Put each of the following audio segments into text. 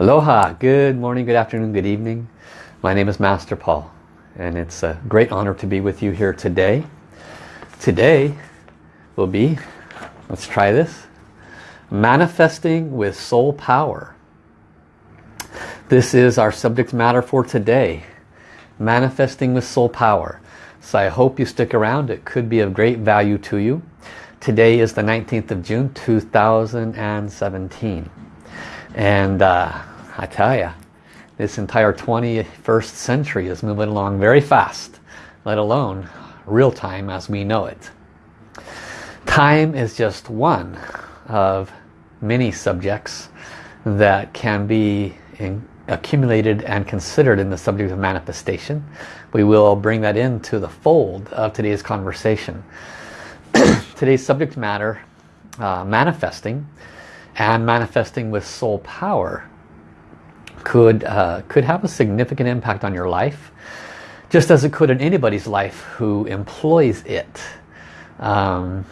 Aloha, good morning, good afternoon, good evening. My name is Master Paul and it's a great honor to be with you here today. Today will be, let's try this, manifesting with soul power. This is our subject matter for today, manifesting with soul power. So I hope you stick around. It could be of great value to you. Today is the 19th of June 2017. And uh, I tell you, this entire 21st century is moving along very fast, let alone real time as we know it. Time is just one of many subjects that can be accumulated and considered in the subject of manifestation. We will bring that into the fold of today's conversation. today's subject matter, uh, manifesting, and manifesting with soul power could, uh, could have a significant impact on your life, just as it could in anybody's life who employs it. Um,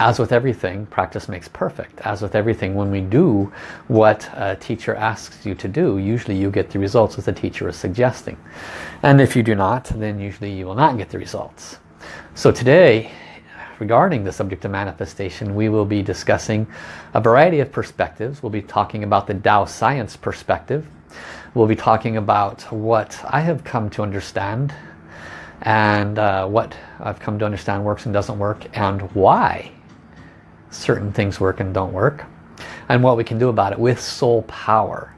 as with everything, practice makes perfect. As with everything, when we do what a teacher asks you to do, usually you get the results that the teacher is suggesting. And if you do not, then usually you will not get the results. So today, regarding the subject of manifestation, we will be discussing a variety of perspectives. We'll be talking about the Tao science perspective. We'll be talking about what I have come to understand and uh, what I've come to understand works and doesn't work and why certain things work and don't work and what we can do about it with soul power.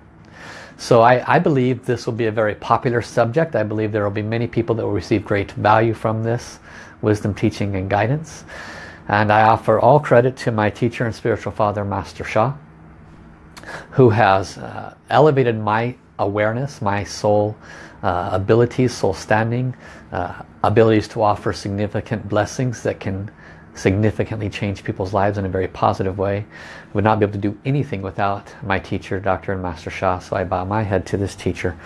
So I, I, believe this will be a very popular subject. I believe there will be many people that will receive great value from this wisdom, teaching and guidance. And I offer all credit to my teacher and spiritual father, Master Sha, who has uh, elevated my awareness, my soul uh, abilities, soul standing, uh, abilities to offer significant blessings that can significantly change people's lives in a very positive way. I would not be able to do anything without my teacher, Dr. and Master Sha. So I bow my head to this teacher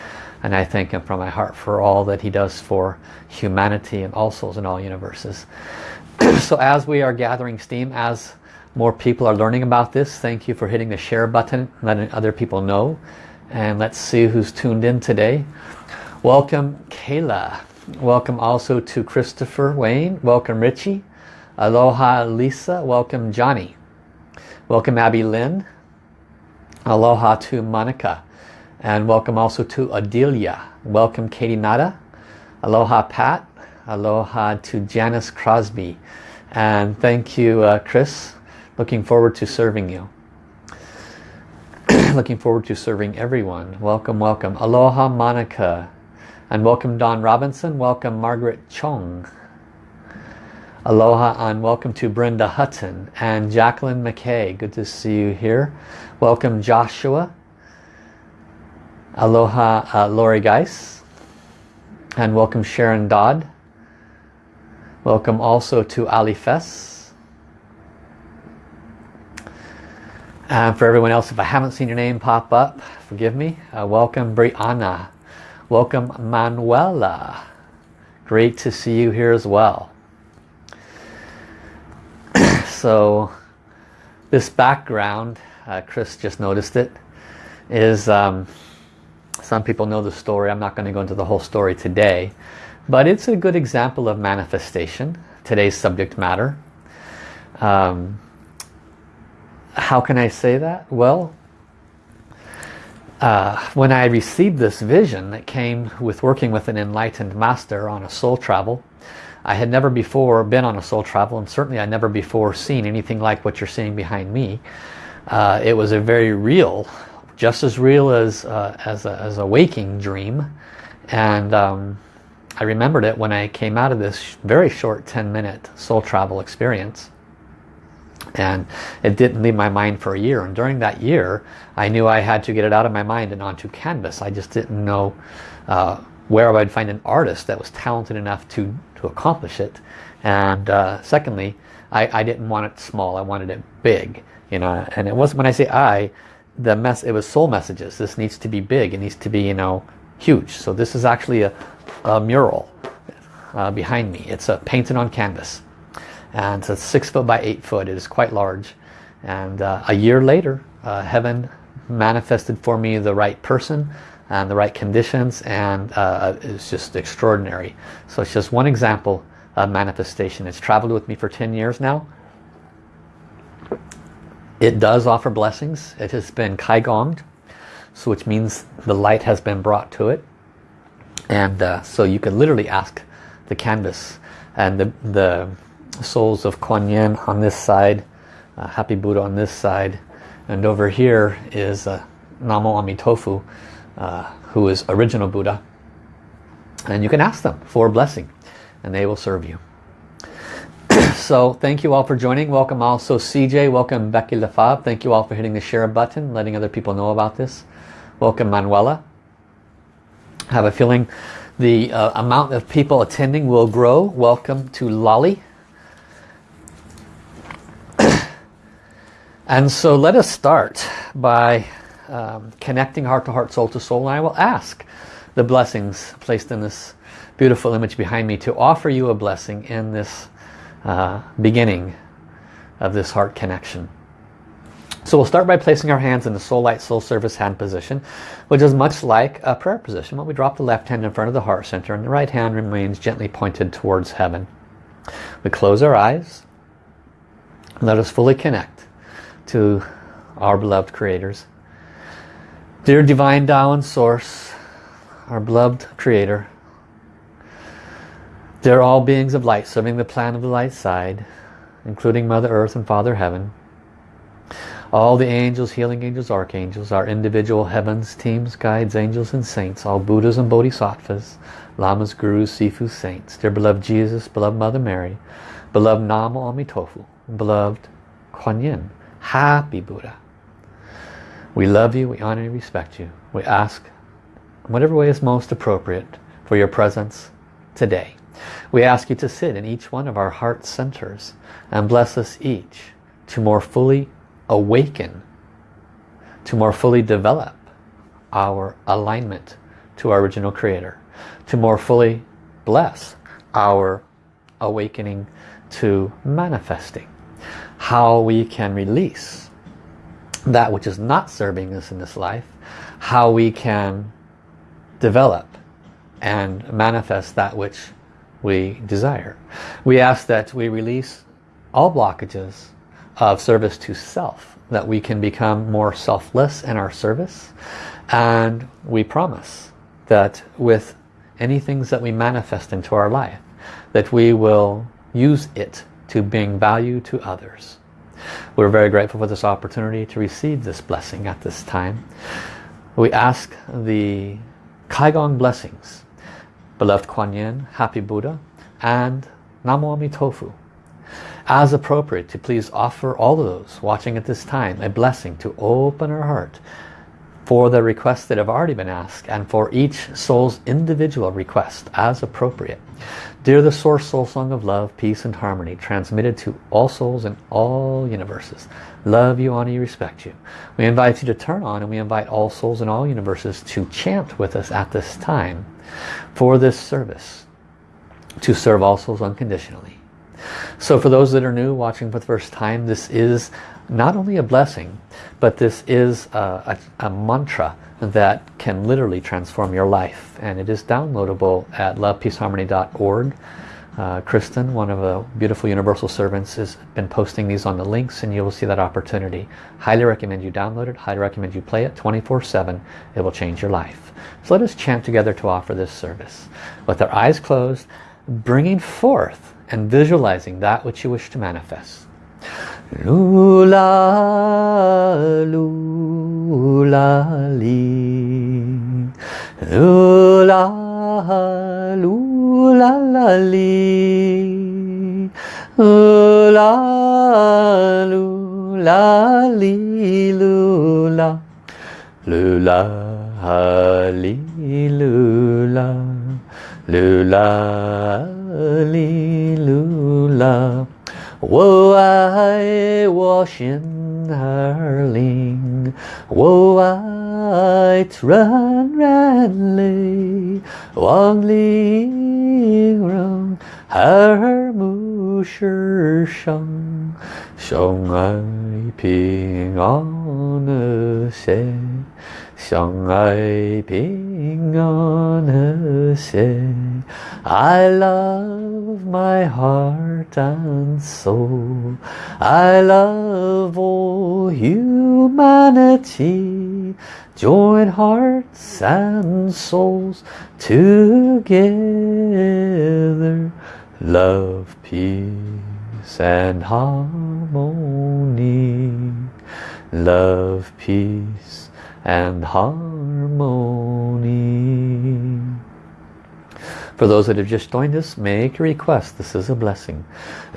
and I thank him from my heart for all that he does for humanity and all souls in all universes. so as we are gathering steam, as more people are learning about this, thank you for hitting the share button, letting other people know. And let's see who's tuned in today. Welcome Kayla. Welcome also to Christopher Wayne. Welcome Richie. Aloha Lisa, welcome Johnny. Welcome Abby Lynn. Aloha to Monica. And welcome also to Adelia. Welcome Katie Nada. Aloha Pat. Aloha to Janice Crosby. And thank you uh, Chris. Looking forward to serving you. Looking forward to serving everyone. Welcome, welcome. Aloha Monica. And welcome Don Robinson. Welcome Margaret Chong. Aloha and welcome to Brenda Hutton and Jacqueline McKay. Good to see you here. Welcome Joshua. Aloha uh, Lori Geis. And welcome Sharon Dodd. Welcome also to Ali Fess. And for everyone else, if I haven't seen your name pop up, forgive me. Uh, welcome Brianna. Welcome Manuela. Great to see you here as well so this background, uh, Chris just noticed it, is um, some people know the story. I'm not going to go into the whole story today, but it's a good example of manifestation, today's subject matter. Um, how can I say that? Well, uh, when I received this vision that came with working with an enlightened master on a soul travel, I had never before been on a soul travel and certainly I never before seen anything like what you're seeing behind me. Uh, it was a very real, just as real as, uh, as, a, as a waking dream. And um, I remembered it when I came out of this very short 10 minute soul travel experience. And it didn't leave my mind for a year. And during that year, I knew I had to get it out of my mind and onto canvas. I just didn't know uh, where I'd find an artist that was talented enough to to accomplish it. And uh, secondly, I, I didn't want it small. I wanted it big. You know, and it was when I say I, the mess. It was soul messages. This needs to be big. It needs to be you know huge. So this is actually a, a mural uh, behind me. It's a painted on canvas, and it's six foot by eight foot. It is quite large. And uh, a year later, uh, heaven manifested for me the right person and the right conditions and uh, it's just extraordinary. So it's just one example of manifestation. It's traveled with me for 10 years now. It does offer blessings. It has been Kaigonged, so which means the light has been brought to it. And uh, so you can literally ask the canvas and the, the souls of Kuan Yin on this side, uh, Happy Buddha on this side, and over here is uh, Namo Amitofu, uh, who is original Buddha. And you can ask them for a blessing and they will serve you. so thank you all for joining. Welcome also CJ. Welcome Becky Lefab. Thank you all for hitting the share button, letting other people know about this. Welcome Manuela. I have a feeling the uh, amount of people attending will grow. Welcome to Lolly. and so let us start by um, connecting heart to heart, soul to soul. And I will ask the blessings placed in this beautiful image behind me to offer you a blessing in this uh, beginning of this heart connection. So we'll start by placing our hands in the soul light soul service hand position, which is much like a prayer position. But we drop the left hand in front of the heart center and the right hand remains gently pointed towards heaven. We close our eyes. Let us fully connect to our beloved creators. Dear Divine Tao and Source, our beloved Creator, they're all beings of light serving the plan of the light side, including Mother Earth and Father Heaven. All the angels, healing angels, archangels, our individual heavens, teams, guides, angels and saints, all Buddhas and Bodhisattvas, Lamas, Gurus, Sifu, saints, dear beloved Jesus, beloved Mother Mary, beloved Namo Amitofu, beloved Kuan Yin, happy Buddha. We love you, we honor and respect you. We ask, whatever way is most appropriate, for your presence today. We ask you to sit in each one of our heart centers and bless us each to more fully awaken, to more fully develop our alignment to our original creator, to more fully bless our awakening to manifesting, how we can release that which is not serving us in this life, how we can develop and manifest that which we desire. We ask that we release all blockages of service to self, that we can become more selfless in our service. And we promise that with any things that we manifest into our life, that we will use it to bring value to others. We're very grateful for this opportunity to receive this blessing at this time. We ask the Kaigong blessings, beloved Kuan Yin, happy Buddha, and Namo Amitofu as appropriate to please offer all of those watching at this time a blessing to open our heart for the requests that have already been asked and for each soul's individual request as appropriate. Dear the Source Soul Song of Love, Peace and Harmony transmitted to all souls in all universes. Love you, honor you, respect you. We invite you to turn on and we invite all souls in all universes to chant with us at this time for this service to serve all souls unconditionally. So for those that are new watching for the first time, this is not only a blessing, but this is a, a, a mantra that can literally transform your life. And it is downloadable at lovepeaceharmony.org. Uh, Kristen, one of the beautiful universal servants, has been posting these on the links and you will see that opportunity. Highly recommend you download it. Highly recommend you play it 24-7. It will change your life. So let us chant together to offer this service. With our eyes closed, bringing forth and visualizing that which you wish to manifest. Lula, lula, li. Lula, lula. Lula, lula, lula, 哦，爱，washing harling。哦，爱，run ranly，wandering round her moonshine。相爱平安的谁？相爱平安的谁？I love my heart and soul. I love all humanity. Join hearts and souls together. Love, peace and harmony. Love, peace and harmony. For those that have just joined us, make a request. This is a blessing.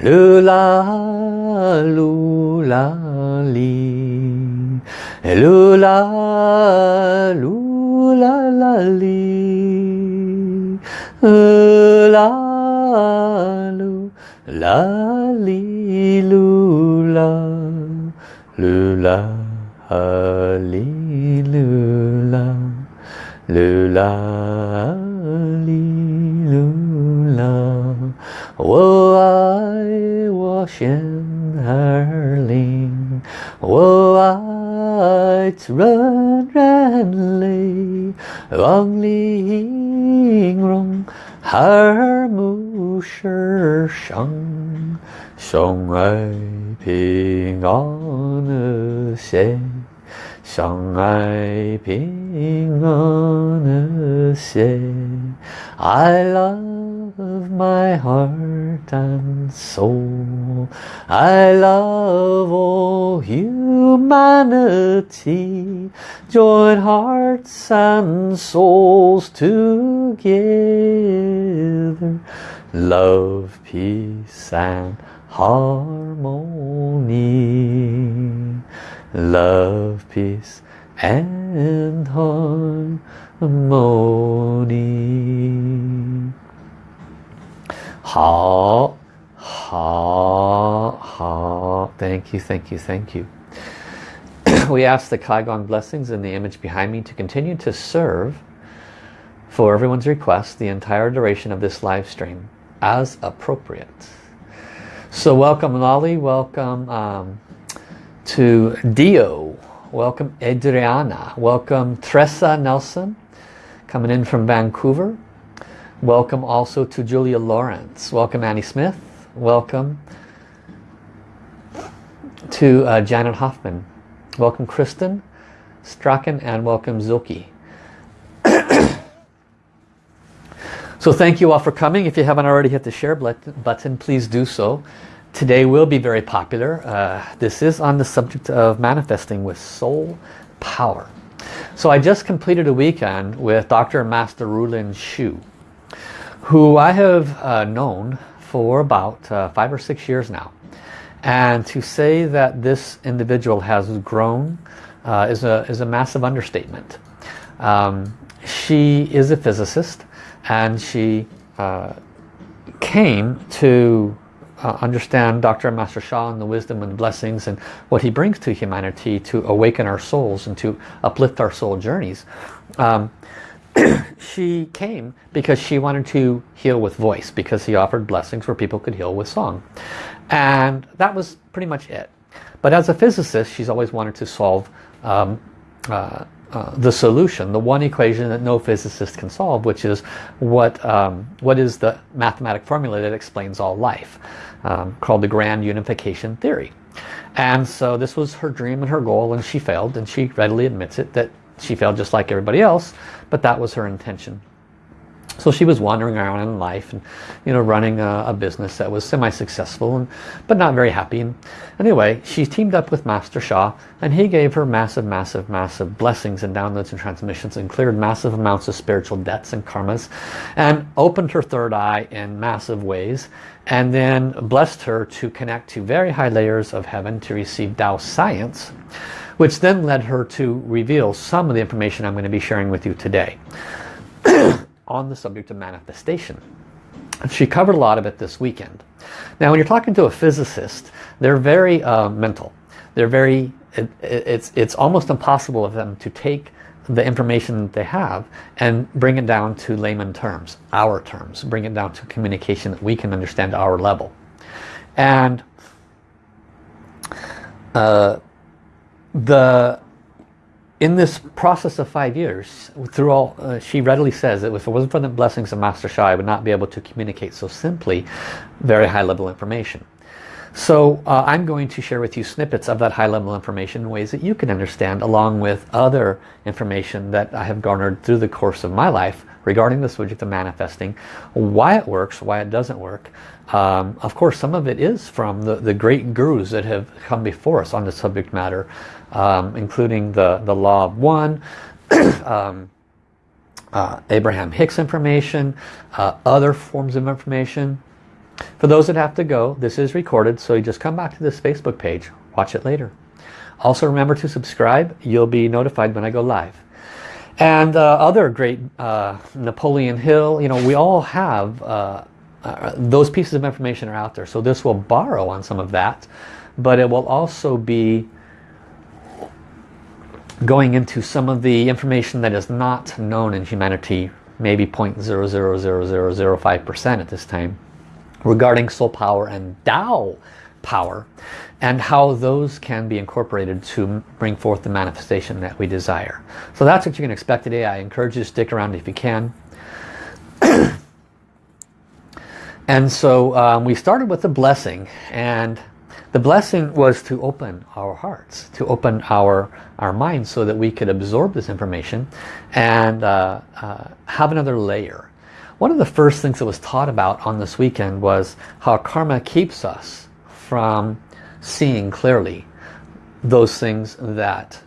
Lula, lula, li. Lula, lula, la, li. La, lu, la, li, lula. Lula, li, lula. Lula, li. Lula, wo ai wo xian er ling, wo ai ren ren li, wang li rong, har mu shi shang, shang ai ping an xie, shang ai ping xie. I love my heart and soul. I love all humanity. Join hearts and souls together. Love, peace and harmony. Love, peace and harmony. Ha, ha, ha. Thank you, thank you, thank you. we ask the Kaigong blessings in the image behind me to continue to serve for everyone's request the entire duration of this live stream as appropriate. So welcome Lolly, welcome um, to Dio, welcome Adriana, welcome Tressa Nelson, coming in from Vancouver. Welcome also to Julia Lawrence. Welcome Annie Smith. Welcome to uh, Janet Hoffman. Welcome Kristen Strachan and welcome Zoki. so thank you all for coming. If you haven't already hit the share button, please do so. Today will be very popular. Uh, this is on the subject of manifesting with soul power. So I just completed a weekend with Dr. Master Rulin Xiu, who I have uh, known for about uh, five or six years now. And to say that this individual has grown uh, is, a, is a massive understatement. Um, she is a physicist and she uh, came to uh, understand Dr. Master Sha and the wisdom and blessings and what he brings to humanity to awaken our souls and to uplift our soul journeys. Um, she came because she wanted to heal with voice because he offered blessings where people could heal with song. And that was pretty much it. But as a physicist, she's always wanted to solve um, uh, uh, the solution, the one equation that no physicist can solve, which is what, um, what is the mathematic formula that explains all life um, called the grand unification theory. And so this was her dream and her goal and she failed and she readily admits it that she failed just like everybody else, but that was her intention. So she was wandering around in life and you know running a, a business that was semi-successful and but not very happy. And anyway, she teamed up with Master Sha and he gave her massive, massive, massive blessings and downloads and transmissions and cleared massive amounts of spiritual debts and karmas and opened her third eye in massive ways and then blessed her to connect to very high layers of heaven to receive Tao science which then led her to reveal some of the information I'm going to be sharing with you today. on the subject of manifestation. She covered a lot of it this weekend. Now when you're talking to a physicist, they're very uh, mental. They're very, it, it's, it's almost impossible of them to take the information that they have and bring it down to layman terms, our terms, bring it down to communication that we can understand our level. And uh, the in this process of five years, through all, uh, she readily says that if it wasn't for the blessings of Master Sha, I would not be able to communicate so simply very high level information. So uh, I'm going to share with you snippets of that high level information in ways that you can understand along with other information that I have garnered through the course of my life regarding the subject of manifesting, why it works, why it doesn't work. Um, of course, some of it is from the, the great gurus that have come before us on the subject matter, um, including the, the Law of One, um, uh, Abraham Hicks information, uh, other forms of information, for those that have to go, this is recorded, so you just come back to this Facebook page, watch it later. Also remember to subscribe, you'll be notified when I go live. And uh, other great uh, Napoleon Hill, you know, we all have, uh, uh, those pieces of information are out there. So this will borrow on some of that, but it will also be going into some of the information that is not known in humanity, maybe 0.000005% at this time regarding soul power and Tao power and how those can be incorporated to bring forth the manifestation that we desire. So that's what you can expect today. I encourage you to stick around if you can. and so um, we started with the blessing and the blessing was to open our hearts, to open our, our minds so that we could absorb this information and uh, uh, have another layer. One of the first things that was taught about on this weekend was how karma keeps us from seeing clearly those things that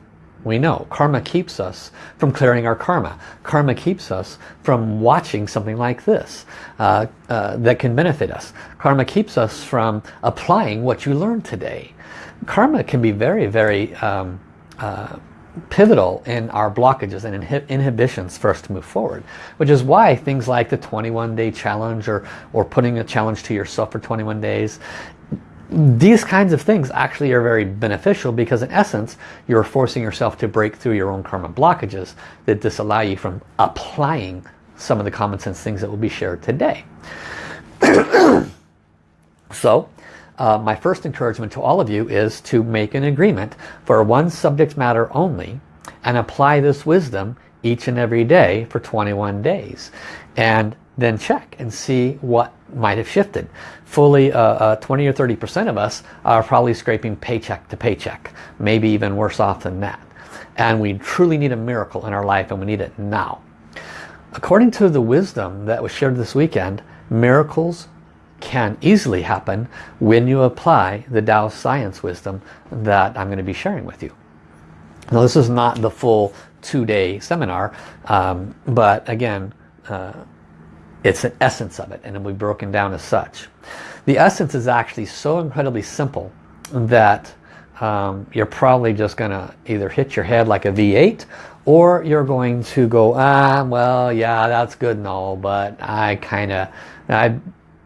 we know. Karma keeps us from clearing our karma. Karma keeps us from watching something like this uh, uh, that can benefit us. Karma keeps us from applying what you learned today. Karma can be very, very um, uh, pivotal in our blockages and inhibitions for us to move forward which is why things like the 21 day challenge or or putting a challenge to yourself for 21 days these kinds of things actually are very beneficial because in essence you're forcing yourself to break through your own karma blockages that disallow you from applying some of the common sense things that will be shared today so uh, my first encouragement to all of you is to make an agreement for one subject matter only and apply this wisdom each and every day for 21 days and then check and see what might have shifted. Fully uh, uh, 20 or 30% of us are probably scraping paycheck to paycheck, maybe even worse off than that. And we truly need a miracle in our life and we need it now. According to the wisdom that was shared this weekend, miracles can easily happen when you apply the Tao science wisdom that I'm going to be sharing with you. Now this is not the full two-day seminar, um, but again, uh, it's an essence of it and it'll be broken down as such. The essence is actually so incredibly simple that um, you're probably just going to either hit your head like a V8 or you're going to go, ah, well, yeah, that's good and all, but I kind of, I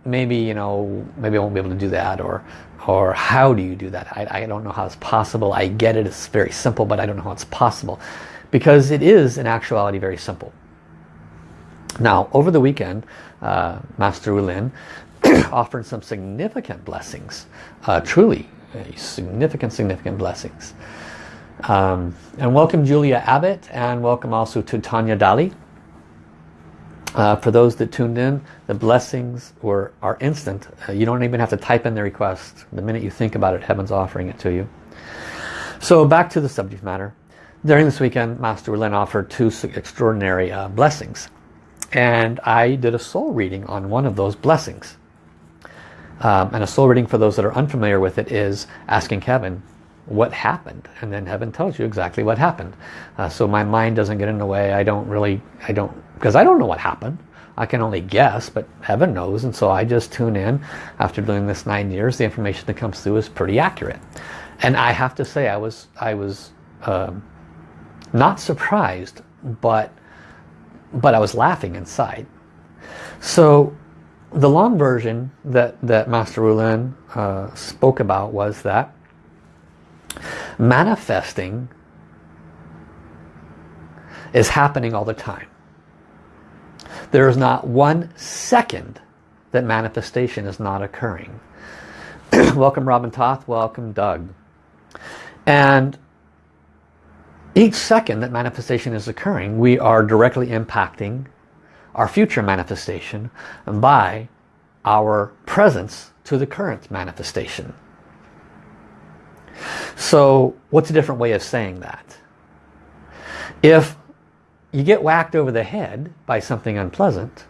maybe you know maybe I won't be able to do that or or how do you do that? I, I don't know how it's possible. I get it it's very simple but I don't know how it's possible. Because it is in actuality very simple now over the weekend uh, Master Lin offered some significant blessings uh, truly significant significant blessings um, and welcome Julia Abbott and welcome also to Tanya Dali uh, for those that tuned in, the blessings were are instant. Uh, you don't even have to type in the request. The minute you think about it, heaven's offering it to you. So back to the subject matter. During this weekend, Master Lin offered two extraordinary uh, blessings. And I did a soul reading on one of those blessings. Um, and a soul reading, for those that are unfamiliar with it, is asking heaven what happened. And then heaven tells you exactly what happened. Uh, so my mind doesn't get in the way. I don't really, I don't because I don't know what happened. I can only guess, but heaven knows. And so I just tune in. After doing this nine years, the information that comes through is pretty accurate. And I have to say I was, I was um, not surprised, but, but I was laughing inside. So the long version that, that Master Rulin uh, spoke about was that manifesting is happening all the time. There is not one second that manifestation is not occurring. welcome Robin Toth, welcome Doug. And each second that manifestation is occurring, we are directly impacting our future manifestation by our presence to the current manifestation. So what's a different way of saying that? If you get whacked over the head by something unpleasant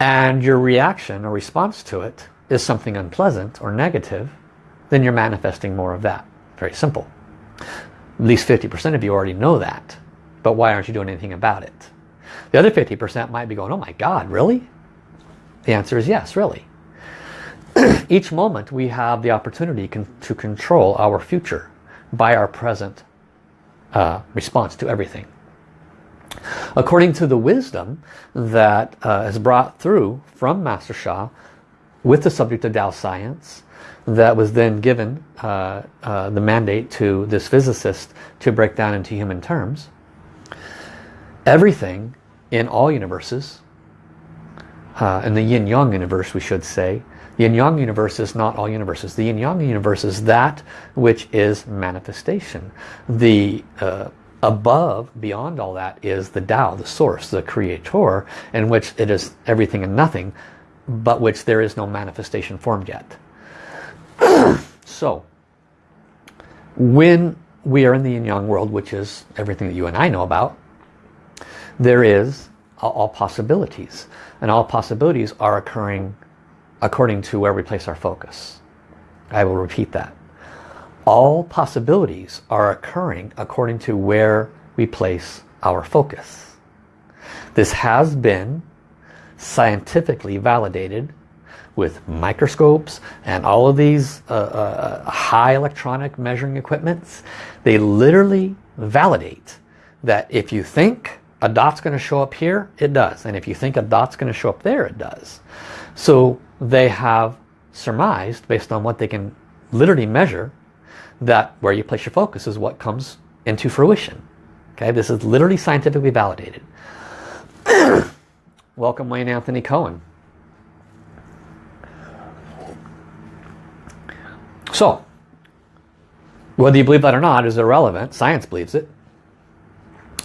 and your reaction or response to it is something unpleasant or negative, then you're manifesting more of that. Very simple. At least 50% of you already know that. But why aren't you doing anything about it? The other 50% might be going, oh my God, really? The answer is yes, really. Each moment we have the opportunity con to control our future by our present uh, response to everything. According to the wisdom that uh, is brought through from Master Sha with the subject of Tao science, that was then given uh, uh, the mandate to this physicist to break down into human terms. Everything in all universes, uh, in the yin-yang universe we should say, the yin-yang universe is not all universes. The yin-yang universe is that which is manifestation. The uh, above, beyond all that, is the Tao, the source, the creator, in which it is everything and nothing, but which there is no manifestation formed yet. so, when we are in the yin-yang world, which is everything that you and I know about, there is all possibilities. And all possibilities are occurring according to where we place our focus. I will repeat that. All possibilities are occurring according to where we place our focus. This has been scientifically validated with microscopes and all of these uh, uh, high electronic measuring equipments. They literally validate that if you think a dot's going to show up here, it does. And if you think a dot's going to show up there, it does. So they have surmised, based on what they can literally measure, that where you place your focus is what comes into fruition. Okay, this is literally scientifically validated. Welcome Wayne Anthony Cohen. So, whether you believe that or not is irrelevant. Science believes it.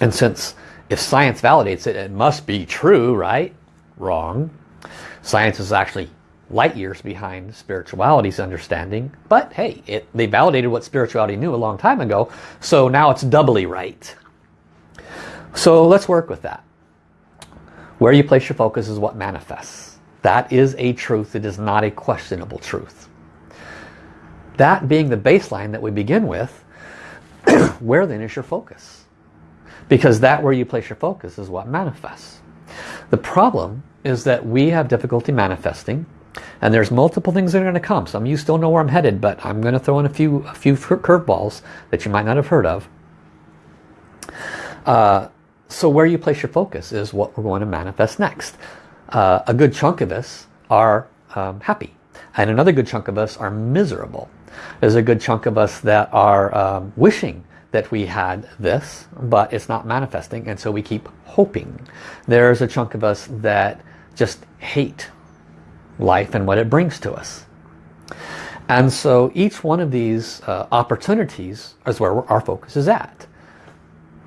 And since if science validates it, it must be true, right? Wrong. Science is actually light years behind spirituality's understanding. But hey, it, they validated what spirituality knew a long time ago. So now it's doubly right. So let's work with that. Where you place your focus is what manifests. That is a truth. It is not a questionable truth. That being the baseline that we begin with, where then is your focus? Because that where you place your focus is what manifests. The problem is that we have difficulty manifesting and there's multiple things that are going to come. Some of you still know where I'm headed, but I'm going to throw in a few, a few curveballs that you might not have heard of. Uh, so where you place your focus is what we're going to manifest next. Uh, a good chunk of us are um, happy. And another good chunk of us are miserable. There's a good chunk of us that are um, wishing that we had this, but it's not manifesting, and so we keep hoping. There's a chunk of us that just hate life and what it brings to us. And so each one of these uh, opportunities is where our focus is at.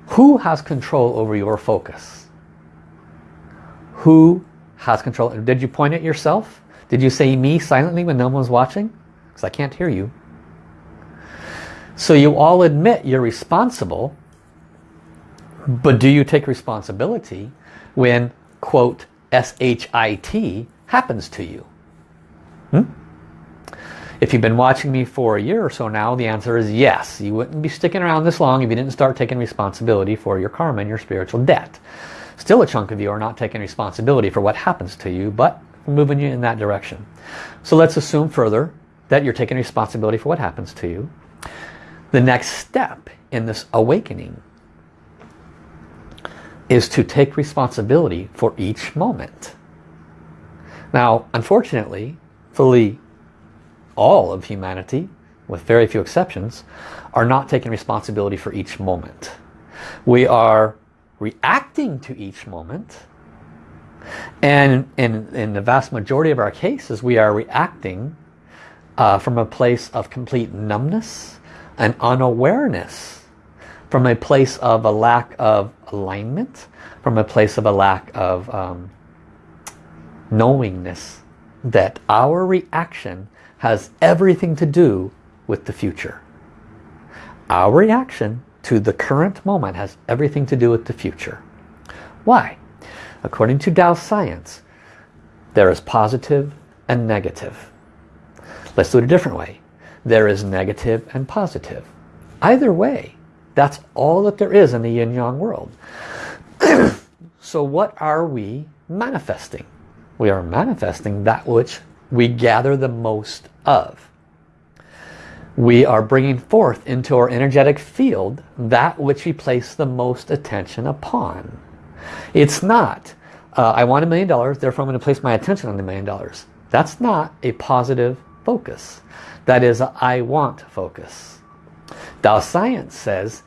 Who has control over your focus? Who has control? Did you point at yourself? Did you say me silently when no one was watching? Because I can't hear you. So you all admit you're responsible, but do you take responsibility when, quote, S-H-I-T happens to you? Hmm? If you've been watching me for a year or so now, the answer is yes. You wouldn't be sticking around this long if you didn't start taking responsibility for your karma and your spiritual debt. Still a chunk of you are not taking responsibility for what happens to you, but moving you in that direction. So let's assume further that you're taking responsibility for what happens to you. The next step in this awakening is to take responsibility for each moment. Now, unfortunately, fully all of humanity, with very few exceptions, are not taking responsibility for each moment. We are reacting to each moment and in, in the vast majority of our cases we are reacting uh, from a place of complete numbness and unawareness from a place of a lack of alignment, from a place of a lack of um, knowingness that our reaction has everything to do with the future. Our reaction to the current moment has everything to do with the future. Why? According to Tao science, there is positive and negative. Let's do it a different way. There is negative and positive. Either way, that's all that there is in the yin-yang world. so what are we manifesting? We are manifesting that which we gather the most of. We are bringing forth into our energetic field that which we place the most attention upon. It's not, uh, I want a million dollars, therefore I'm going to place my attention on the million dollars. That's not a positive focus. That is, I want focus. Tao Science says,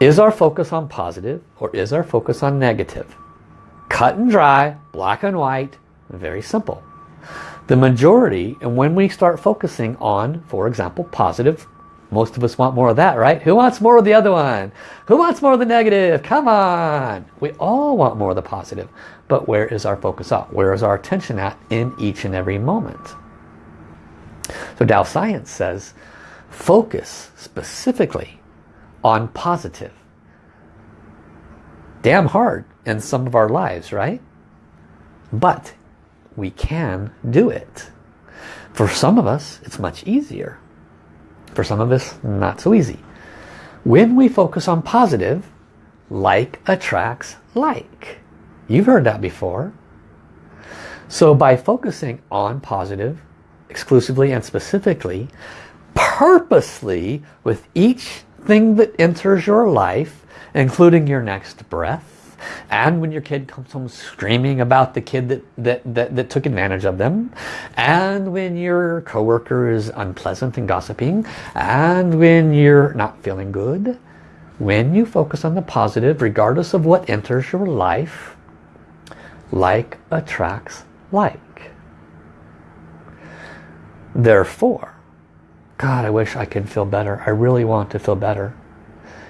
is our focus on positive or is our focus on negative? Cut and dry, black and white, very simple. The majority, and when we start focusing on, for example, positive, most of us want more of that, right? Who wants more of the other one? Who wants more of the negative? Come on! We all want more of the positive. But where is our focus at? Where is our attention at in each and every moment? So Tao Science says, focus specifically on positive. Damn hard in some of our lives, right? But we can do it. For some of us, it's much easier. For some of us, not so easy. When we focus on positive, like attracts like. You've heard that before. So by focusing on positive, exclusively and specifically, purposely with each thing that enters your life, including your next breath, and when your kid comes home screaming about the kid that, that, that, that took advantage of them and when your coworker is unpleasant and gossiping and when you're not feeling good when you focus on the positive regardless of what enters your life like attracts like therefore God I wish I could feel better I really want to feel better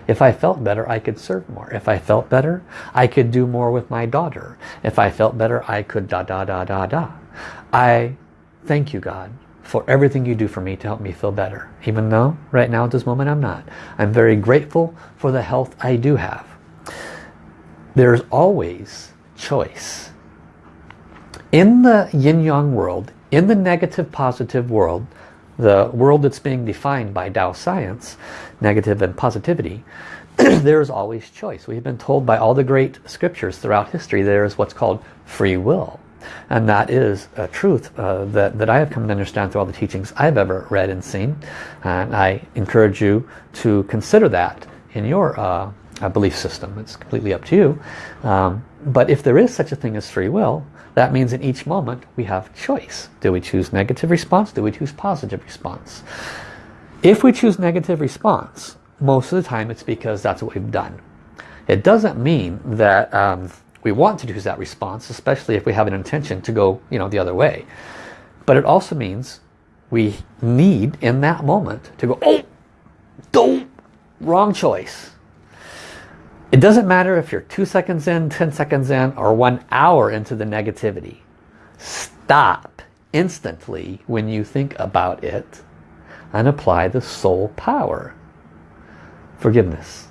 if I felt better, I could serve more. If I felt better, I could do more with my daughter. If I felt better, I could da da da da da. I thank you, God, for everything you do for me to help me feel better. Even though right now at this moment I'm not. I'm very grateful for the health I do have. There's always choice. In the yin-yang world, in the negative positive world, the world that's being defined by Tao science, negative and positivity, there's always choice. We've been told by all the great scriptures throughout history there is what's called free will. And that is a truth uh, that, that I have come to understand through all the teachings I've ever read and seen. And I encourage you to consider that in your uh, belief system. It's completely up to you. Um, but if there is such a thing as free will, that means in each moment we have choice. Do we choose negative response? Do we choose positive response? If we choose negative response, most of the time it's because that's what we've done. It doesn't mean that um, we want to choose that response, especially if we have an intention to go you know, the other way. But it also means we need in that moment to go, oh, don't, wrong choice. It doesn't matter if you're two seconds in, 10 seconds in, or one hour into the negativity. Stop instantly when you think about it and apply the soul power. Forgiveness.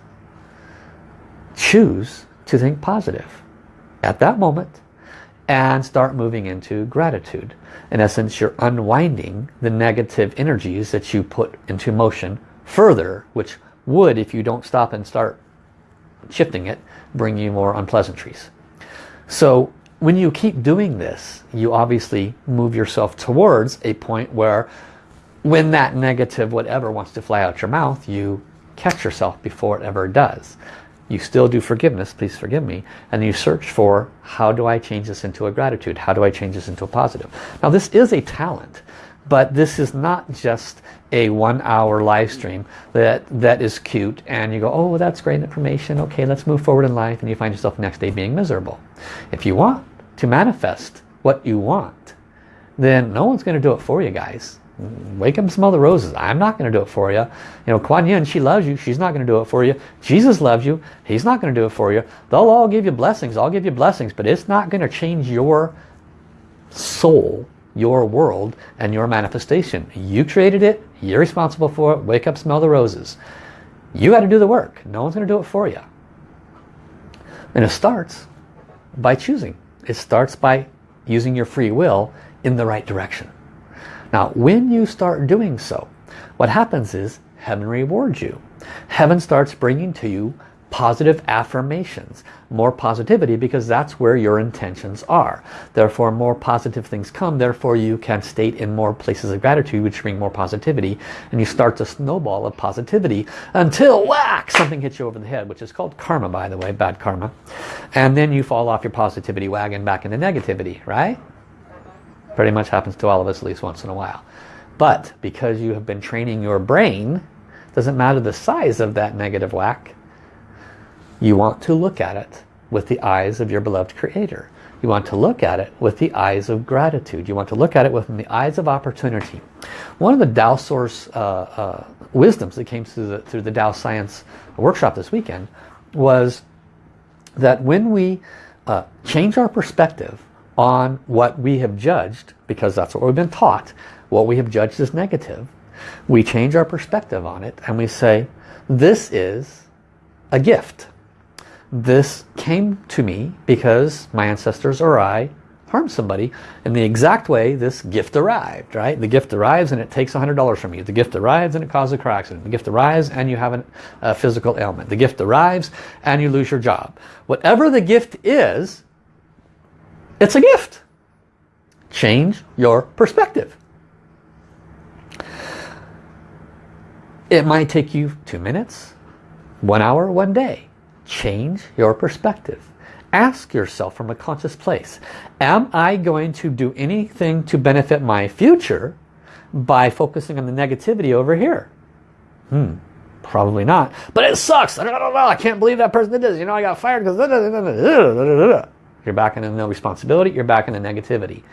Choose to think positive at that moment and start moving into gratitude. In essence, you're unwinding the negative energies that you put into motion further, which would, if you don't stop and start shifting it, bring you more unpleasantries. So when you keep doing this, you obviously move yourself towards a point where when that negative whatever wants to fly out your mouth, you catch yourself before it ever does. You still do forgiveness, please forgive me, and you search for how do I change this into a gratitude? How do I change this into a positive? Now this is a talent, but this is not just a one hour live stream that that is cute and you go oh that's great information okay let's move forward in life and you find yourself next day being miserable if you want to manifest what you want then no one's going to do it for you guys wake up smell the roses. I'm not going to do it for you. You know, Kuan Yin, she loves you. She's not going to do it for you. Jesus loves you. He's not going to do it for you. They'll all give you blessings. I'll give you blessings, but it's not going to change your soul, your world, and your manifestation. You created it. You're responsible for it. Wake up, smell the roses. You got to do the work. No one's going to do it for you. And it starts by choosing. It starts by using your free will in the right direction. Now, when you start doing so, what happens is heaven rewards you. Heaven starts bringing to you positive affirmations, more positivity because that's where your intentions are. Therefore, more positive things come. Therefore, you can state in more places of gratitude which bring more positivity and you start to snowball of positivity until whack, something hits you over the head, which is called karma, by the way, bad karma. And then you fall off your positivity wagon back into negativity, right? Pretty much happens to all of us at least once in a while. But because you have been training your brain, doesn't matter the size of that negative whack, you want to look at it with the eyes of your beloved creator. You want to look at it with the eyes of gratitude. You want to look at it with the eyes of opportunity. One of the Tao Source uh, uh, wisdoms that came through the, through the Tao Science workshop this weekend was that when we uh, change our perspective on what we have judged, because that's what we've been taught, what we have judged as negative, we change our perspective on it and we say, this is a gift this came to me because my ancestors or I harmed somebody in the exact way this gift arrived, right? The gift arrives and it takes $100 from you. The gift arrives and it causes a car accident. The gift arrives and you have an, a physical ailment. The gift arrives and you lose your job. Whatever the gift is, it's a gift. Change your perspective. It might take you two minutes, one hour, one day change your perspective. Ask yourself from a conscious place, am I going to do anything to benefit my future by focusing on the negativity over here? Hmm, probably not. But it sucks. I don't know. I can't believe that person did this. You know, I got fired because... You're back into no responsibility. You're back into negativity.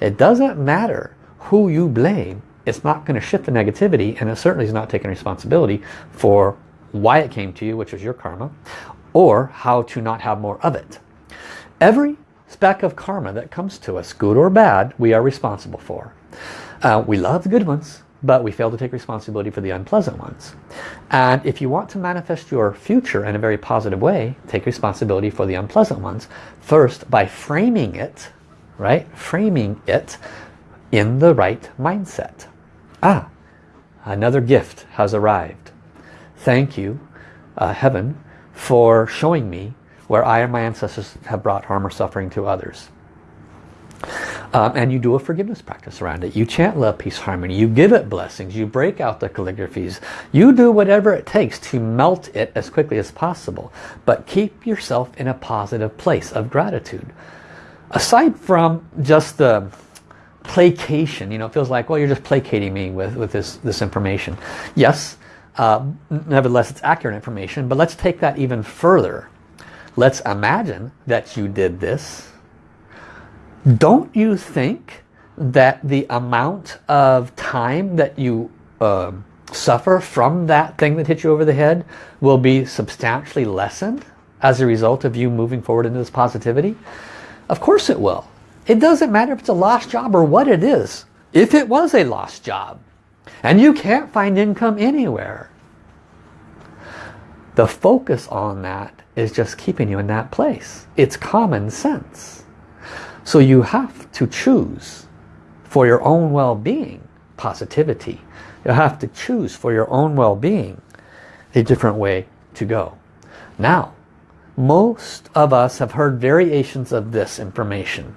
It doesn't matter who you blame. It's not going to shift the negativity and it certainly is not taking responsibility for why it came to you, which was your karma, or how to not have more of it. Every speck of karma that comes to us, good or bad, we are responsible for. Uh, we love the good ones, but we fail to take responsibility for the unpleasant ones. And if you want to manifest your future in a very positive way, take responsibility for the unpleasant ones. First, by framing it, right? Framing it in the right mindset. Ah, another gift has arrived. Thank you, uh, heaven, for showing me where I and my ancestors have brought harm or suffering to others. Um, and you do a forgiveness practice around it. You chant love, peace, harmony. You give it blessings. You break out the calligraphies. You do whatever it takes to melt it as quickly as possible. But keep yourself in a positive place of gratitude. Aside from just the placation, you know, it feels like, well, you're just placating me with, with this, this information. Yes, uh, nevertheless, it's accurate information, but let's take that even further. Let's imagine that you did this. Don't you think that the amount of time that you uh, suffer from that thing that hit you over the head will be substantially lessened as a result of you moving forward into this positivity? Of course it will. It doesn't matter if it's a lost job or what it is. If it was a lost job, and you can't find income anywhere. The focus on that is just keeping you in that place. It's common sense. So you have to choose for your own well-being positivity. You have to choose for your own well-being a different way to go. Now, most of us have heard variations of this information.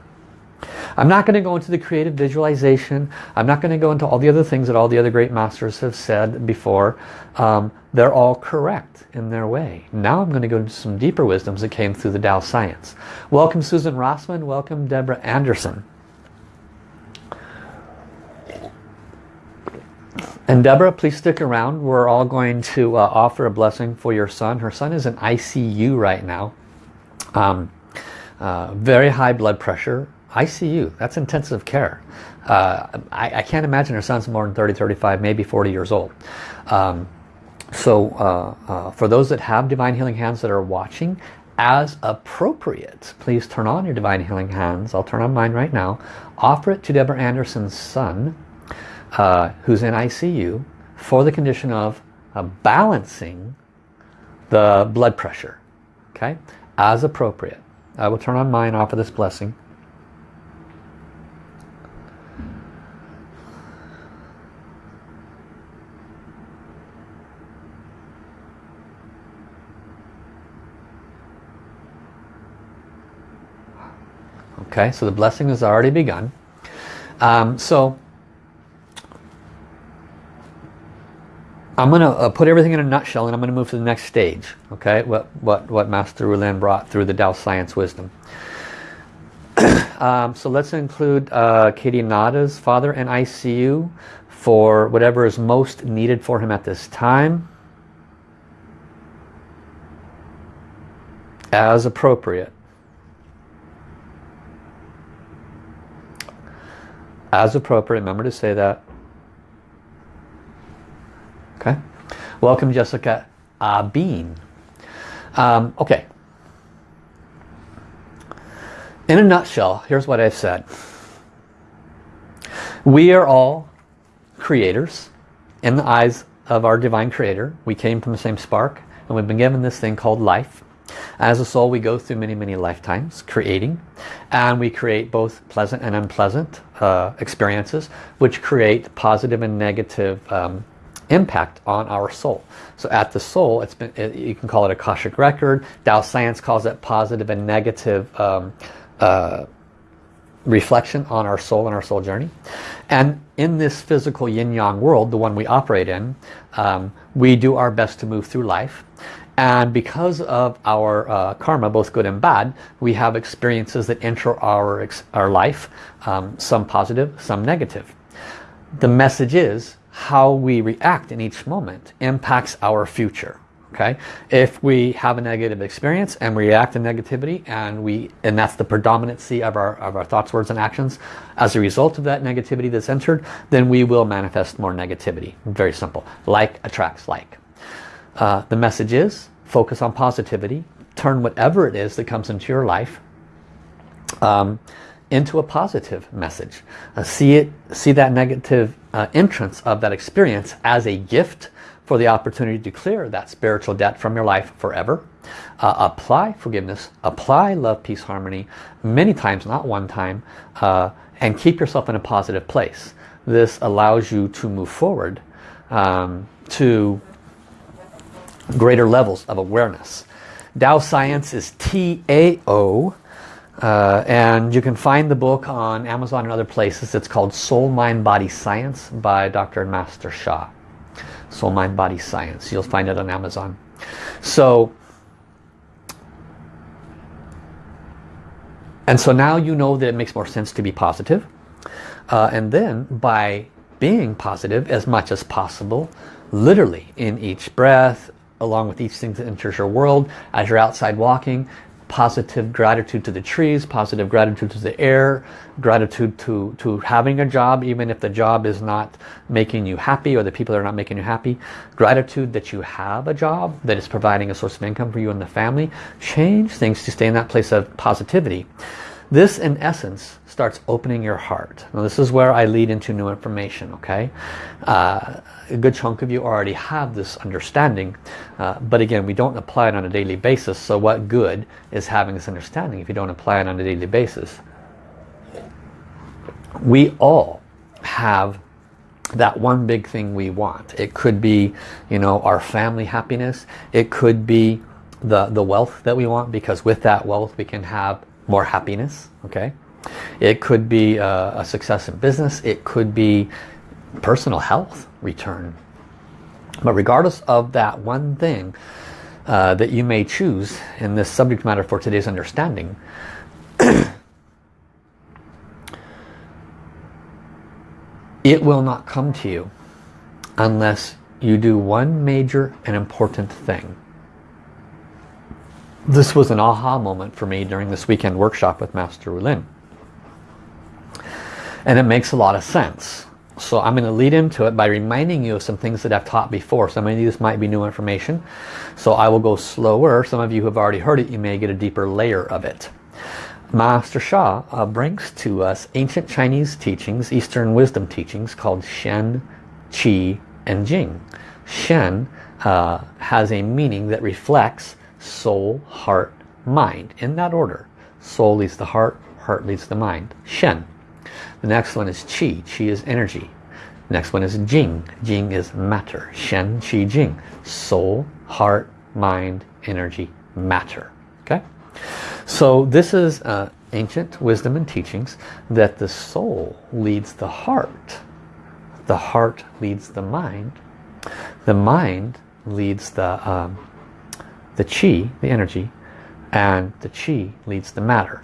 I'm not going to go into the creative visualization. I'm not going to go into all the other things that all the other great masters have said before. Um, they're all correct in their way. Now I'm going to go into some deeper wisdoms that came through the Tao Science. Welcome Susan Rossman. Welcome Deborah Anderson. And Deborah, please stick around. We're all going to uh, offer a blessing for your son. Her son is in ICU right now. Um, uh, very high blood pressure, ICU, that's intensive care. Uh, I, I, can't imagine her son's more than 30, 35, maybe 40 years old. Um, so uh, uh, for those that have Divine Healing Hands that are watching, as appropriate, please turn on your Divine Healing Hands. I'll turn on mine right now. Offer it to Deborah Anderson's son, uh, who's in ICU, for the condition of uh, balancing the blood pressure. Okay, as appropriate. I will turn on mine, offer this blessing. Okay, so the blessing has already begun. Um, so I'm going to uh, put everything in a nutshell and I'm going to move to the next stage. Okay, what, what, what Master Rulin brought through the Tao Science Wisdom. um, so let's include uh, Katie Nada's father in ICU for whatever is most needed for him at this time. As appropriate. As appropriate. Remember to say that. Okay. Welcome, Jessica Bean. Um, okay. In a nutshell, here's what I've said. We are all creators in the eyes of our divine creator. We came from the same spark and we've been given this thing called life. As a soul we go through many many lifetimes creating and we create both pleasant and unpleasant uh, experiences which create positive and negative um, impact on our soul. So at the soul, it's been it, you can call it a Akashic record. Tao Science calls it positive and negative um, uh, reflection on our soul and our soul journey. And in this physical yin-yang world, the one we operate in, um, we do our best to move through life. And because of our uh, karma, both good and bad, we have experiences that enter our, our life, um, some positive, some negative. The message is how we react in each moment impacts our future. Okay, if we have a negative experience and we react to negativity and we and that's the predominancy of our of our thoughts, words, and actions, as a result of that negativity that's entered, then we will manifest more negativity. Very simple. Like attracts like. Uh, the message is focus on positivity. Turn whatever it is that comes into your life um, into a positive message. Uh, see it, see that negative uh, entrance of that experience as a gift for the opportunity to clear that spiritual debt from your life forever. Uh, apply forgiveness, apply love, peace, harmony, many times, not one time, uh, and keep yourself in a positive place. This allows you to move forward um, to greater levels of awareness. Tao Science is T-A-O uh, and you can find the book on Amazon and other places. It's called Soul, Mind, Body, Science by Dr. Master Sha. Soul, Mind, Body, Science. You'll find it on Amazon. So, and so now you know that it makes more sense to be positive. Uh, and then by being positive as much as possible, literally in each breath, along with each thing that enters your world. As you're outside walking positive gratitude to the trees positive gratitude to the air gratitude to to having a job even if the job is not making you happy or the people are not making you happy. Gratitude that you have a job that is providing a source of income for you and the family. Change things to stay in that place of positivity this in essence starts opening your heart. Now this is where I lead into new information, okay? Uh, a good chunk of you already have this understanding, uh, but again, we don't apply it on a daily basis, so what good is having this understanding if you don't apply it on a daily basis? We all have that one big thing we want. It could be, you know, our family happiness. It could be the, the wealth that we want because with that wealth we can have more happiness, okay? It could be a, a success in business. It could be personal health return. But regardless of that one thing uh, that you may choose in this subject matter for today's understanding, it will not come to you unless you do one major and important thing. This was an aha moment for me during this weekend workshop with Master Rulin And it makes a lot of sense. So I'm going to lead into it by reminding you of some things that I've taught before. Some of these might be new information. So I will go slower. Some of you have already heard it, you may get a deeper layer of it. Master Sha uh, brings to us ancient Chinese teachings, Eastern wisdom teachings called Shen, Qi, and Jing. Shen uh, has a meaning that reflects soul, heart, mind in that order. Soul leads the heart, heart leads the mind. Shen. The next one is Qi. Qi is energy. The next one is Jing. Jing is matter. Shen, Qi, Jing. Soul, heart, mind, energy, matter. Okay? So this is uh, ancient wisdom and teachings that the soul leads the heart. The heart leads the mind. The mind leads the, um, the chi, the energy, and the chi leads the matter.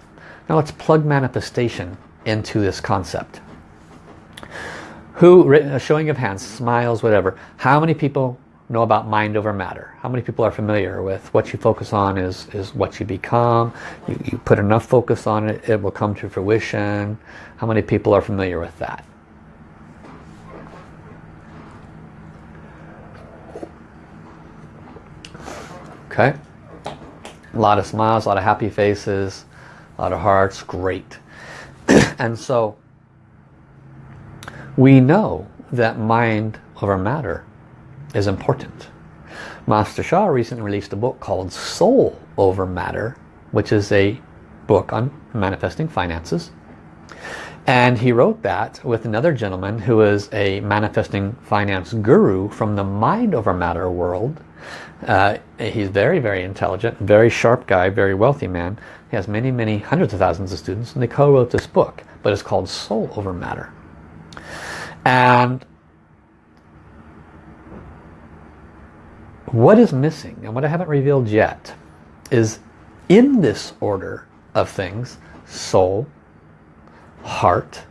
Now let's plug manifestation into this concept. Who, a showing of hands, smiles, whatever. How many people know about mind over matter? How many people are familiar with what you focus on is, is what you become? You, you put enough focus on it, it will come to fruition. How many people are familiar with that? Okay. A lot of smiles, a lot of happy faces, a lot of hearts, great. and so we know that mind over matter is important. Master Sha recently released a book called Soul Over Matter, which is a book on manifesting finances. And he wrote that with another gentleman who is a manifesting finance guru from the mind over matter world uh, he's very, very intelligent, very sharp guy, very wealthy man. He has many, many hundreds of thousands of students and they co-wrote this book, but it's called Soul Over Matter. And what is missing, and what I haven't revealed yet, is in this order of things, soul, heart,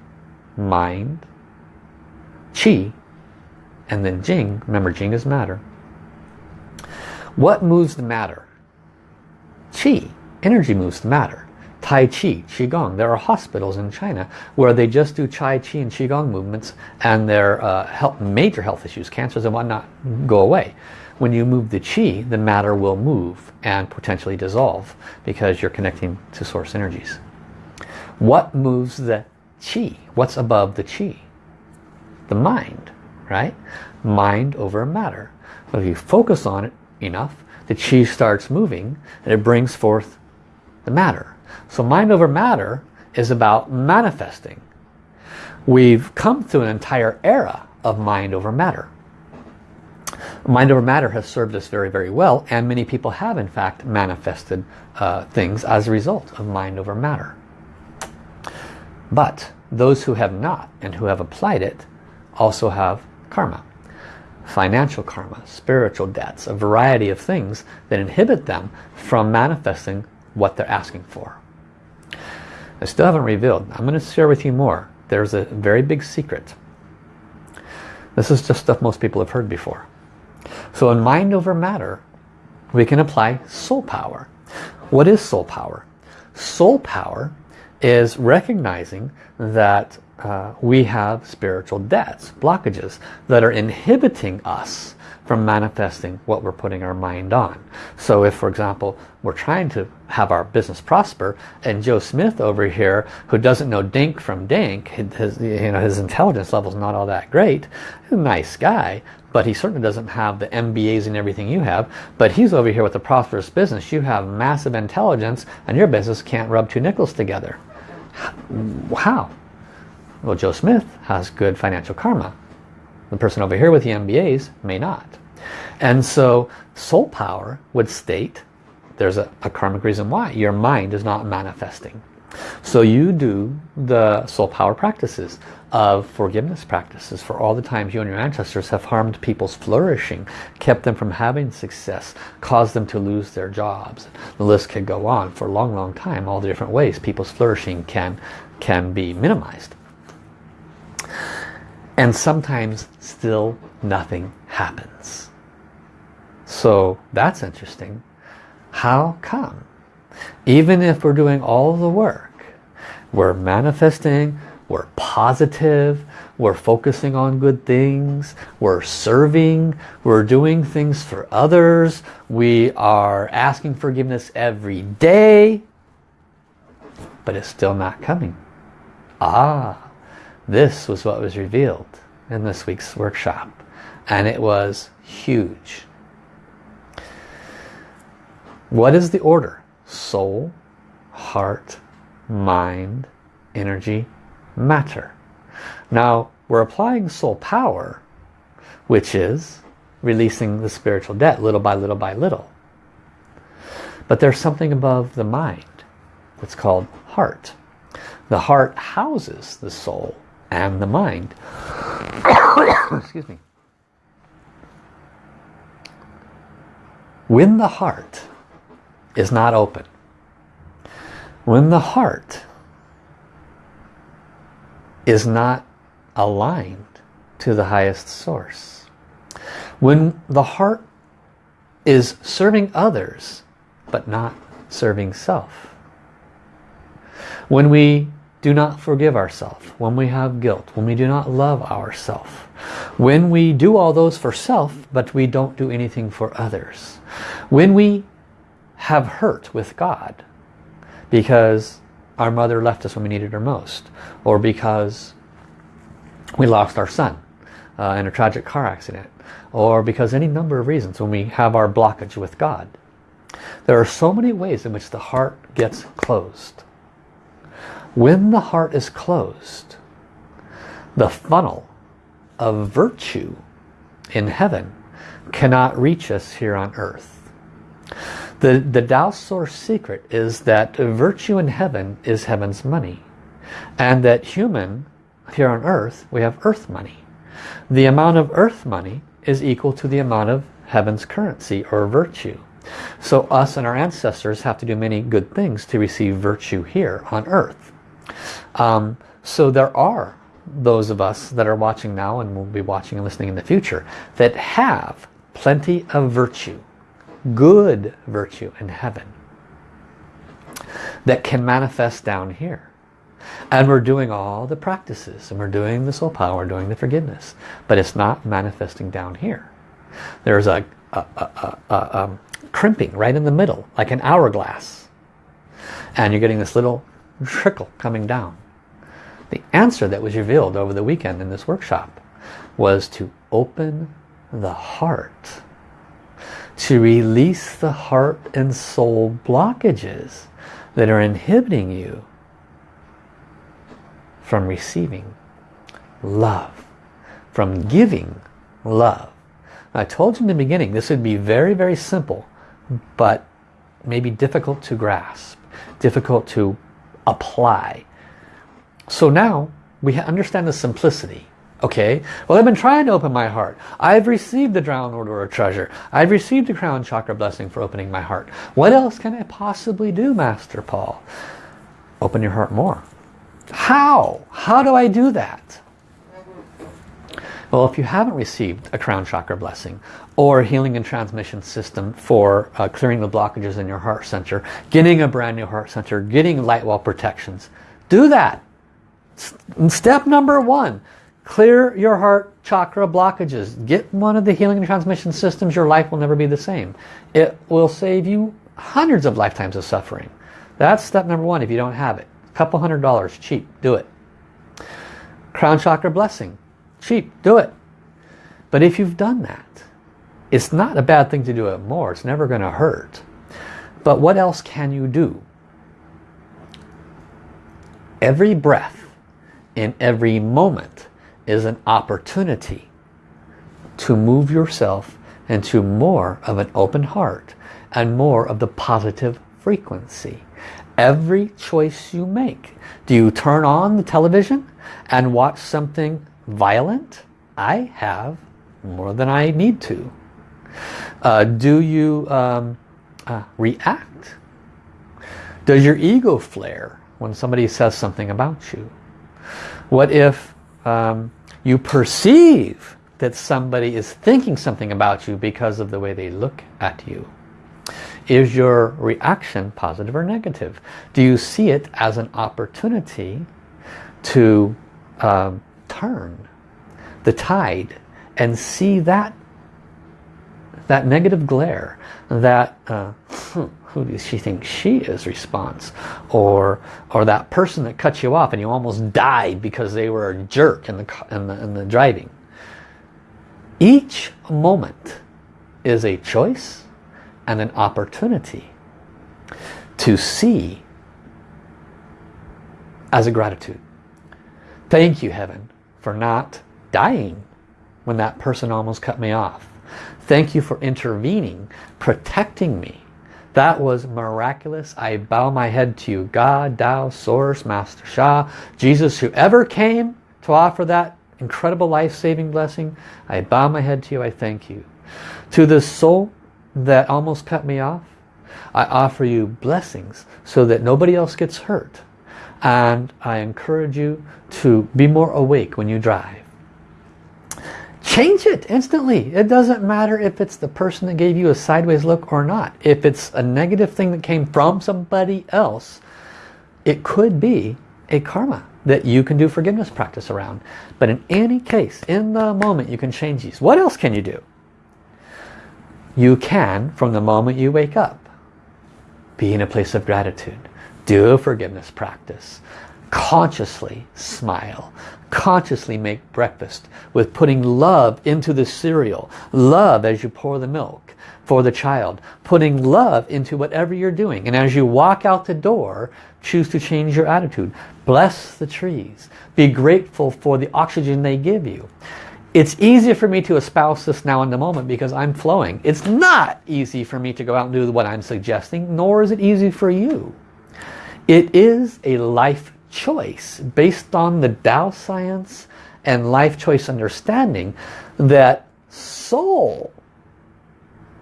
mind, chi, and then jing, remember jing is matter, what moves the matter? Qi. Energy moves the matter. Tai Chi, Qigong. There are hospitals in China where they just do Tai Chi and Qigong movements and their uh, health, major health issues, cancers and whatnot, go away. When you move the Qi, the matter will move and potentially dissolve because you're connecting to source energies. What moves the Qi? What's above the Qi? The mind, right? Mind over matter. So if you focus on it, enough, the chi starts moving and it brings forth the matter. So mind over matter is about manifesting. We've come through an entire era of mind over matter. Mind over matter has served us very, very well and many people have in fact manifested uh, things as a result of mind over matter. But those who have not and who have applied it also have karma financial karma, spiritual debts, a variety of things that inhibit them from manifesting what they're asking for. I still haven't revealed. I'm going to share with you more. There's a very big secret. This is just stuff most people have heard before. So in mind over matter, we can apply soul power. What is soul power? Soul power is recognizing that uh, we have spiritual debts, blockages that are inhibiting us from manifesting what we're putting our mind on. So if, for example, we're trying to have our business prosper and Joe Smith over here, who doesn't know dink from dink, his, you know, his intelligence level is not all that great, a nice guy, but he certainly doesn't have the MBAs and everything you have, but he's over here with a prosperous business. You have massive intelligence and your business can't rub two nickels together. How? Well, Joe Smith has good financial karma. The person over here with the MBAs may not. And so soul power would state there's a, a karmic reason why. Your mind is not manifesting. So you do the soul power practices of forgiveness practices for all the times you and your ancestors have harmed people's flourishing, kept them from having success, caused them to lose their jobs. The list could go on for a long, long time, all the different ways people's flourishing can, can be minimized. And sometimes still nothing happens. So that's interesting. How come? Even if we're doing all the work, we're manifesting, we're positive, we're focusing on good things, we're serving, we're doing things for others, we are asking forgiveness every day, but it's still not coming. Ah, this was what was revealed in this week's workshop. And it was huge. What is the order? Soul, heart, mind, energy, matter. Now, we're applying soul power, which is releasing the spiritual debt little by little by little. But there's something above the mind. It's called heart. The heart houses the soul and the mind. Excuse me. When the heart is not open, when the heart is not aligned to the highest source, when the heart is serving others but not serving self, when we do not forgive ourselves, when we have guilt, when we do not love ourselves, when we do all those for self but we don't do anything for others, when we have hurt with God because our mother left us when we needed her most or because we lost our son uh, in a tragic car accident or because any number of reasons when we have our blockage with God. There are so many ways in which the heart gets closed. When the heart is closed, the funnel of virtue in heaven cannot reach us here on earth. The, the Tao Source secret is that virtue in heaven is heaven's money. And that human, here on earth, we have earth money. The amount of earth money is equal to the amount of heaven's currency or virtue. So us and our ancestors have to do many good things to receive virtue here on earth. Um, so there are those of us that are watching now and will be watching and listening in the future that have plenty of virtue, good virtue in heaven that can manifest down here. And we're doing all the practices and we're doing the soul power, doing the forgiveness, but it's not manifesting down here. There's a, a, a, a um, crimping right in the middle, like an hourglass. And you're getting this little trickle coming down. The answer that was revealed over the weekend in this workshop was to open the heart. To release the heart and soul blockages that are inhibiting you from receiving love, from giving love. I told you in the beginning this would be very, very simple, but maybe difficult to grasp, difficult to apply. So now we understand the simplicity. Okay, well I've been trying to open my heart. I've received the Drown Order of Treasure. I've received the Crown Chakra blessing for opening my heart. What else can I possibly do, Master Paul? Open your heart more. How? How do I do that? Well, if you haven't received a crown chakra blessing or healing and transmission system for uh, clearing the blockages in your heart center, getting a brand new heart center, getting light wall protections, do that. Step number one, clear your heart chakra blockages. Get one of the healing and transmission systems. Your life will never be the same. It will save you hundreds of lifetimes of suffering. That's step number one if you don't have it. A couple hundred dollars, cheap, do it. Crown chakra blessing cheap, do it. But if you've done that, it's not a bad thing to do it more. It's never going to hurt. But what else can you do? Every breath in every moment is an opportunity to move yourself into more of an open heart and more of the positive frequency. Every choice you make. Do you turn on the television and watch something violent? I have more than I need to. Uh, do you um, uh, react? Does your ego flare when somebody says something about you? What if um, you perceive that somebody is thinking something about you because of the way they look at you? Is your reaction positive or negative? Do you see it as an opportunity to um, turn the tide and see that that negative glare, that uh, who does she think she is response, or or that person that cut you off and you almost died because they were a jerk in the in the, in the driving. Each moment is a choice and an opportunity to see as a gratitude. Thank you, Heaven, for not dying when that person almost cut me off. Thank you for intervening, protecting me. That was miraculous. I bow my head to you. God, Tao, Source, Master Sha, Jesus, whoever came to offer that incredible life-saving blessing, I bow my head to you. I thank you. To the soul that almost cut me off, I offer you blessings so that nobody else gets hurt. And I encourage you to be more awake when you drive. Change it instantly. It doesn't matter if it's the person that gave you a sideways look or not. If it's a negative thing that came from somebody else, it could be a karma that you can do forgiveness practice around. But in any case, in the moment, you can change these. What else can you do? You can, from the moment you wake up, be in a place of gratitude. Do a forgiveness practice. Consciously smile. Consciously make breakfast with putting love into the cereal. Love as you pour the milk for the child. Putting love into whatever you're doing. And as you walk out the door, choose to change your attitude. Bless the trees. Be grateful for the oxygen they give you. It's easier for me to espouse this now in the moment because I'm flowing. It's not easy for me to go out and do what I'm suggesting, nor is it easy for you. It is a life choice based on the Tao science and life choice understanding that soul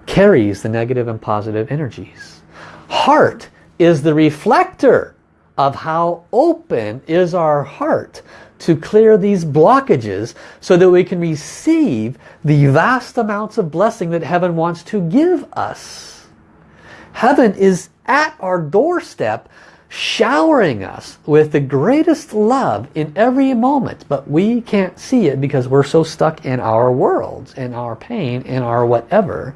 carries the negative and positive energies. Heart is the reflector of how open is our heart to clear these blockages so that we can receive the vast amounts of blessing that heaven wants to give us. Heaven is at our doorstep showering us with the greatest love in every moment but we can't see it because we're so stuck in our worlds in our pain in our whatever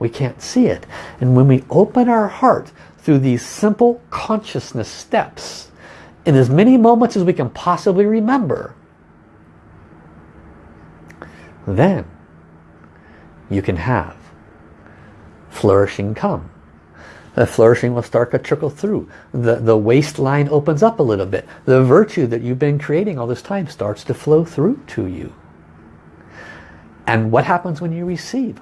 we can't see it and when we open our heart through these simple consciousness steps in as many moments as we can possibly remember, then you can have flourishing come. The flourishing will start to trickle through. The, the waistline opens up a little bit. The virtue that you've been creating all this time starts to flow through to you. And what happens when you receive?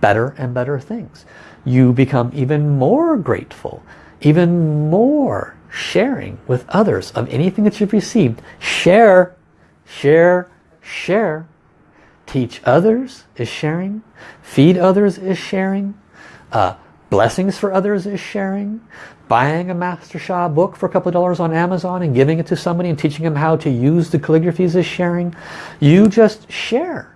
Better and better things. You become even more grateful, even more sharing with others of anything that you've received. Share, share, share. Teach others is sharing. Feed others is sharing. Uh, blessings for others is sharing. Buying a Master Sha book for a couple of dollars on Amazon and giving it to somebody and teaching them how to use the calligraphies is sharing. You just share.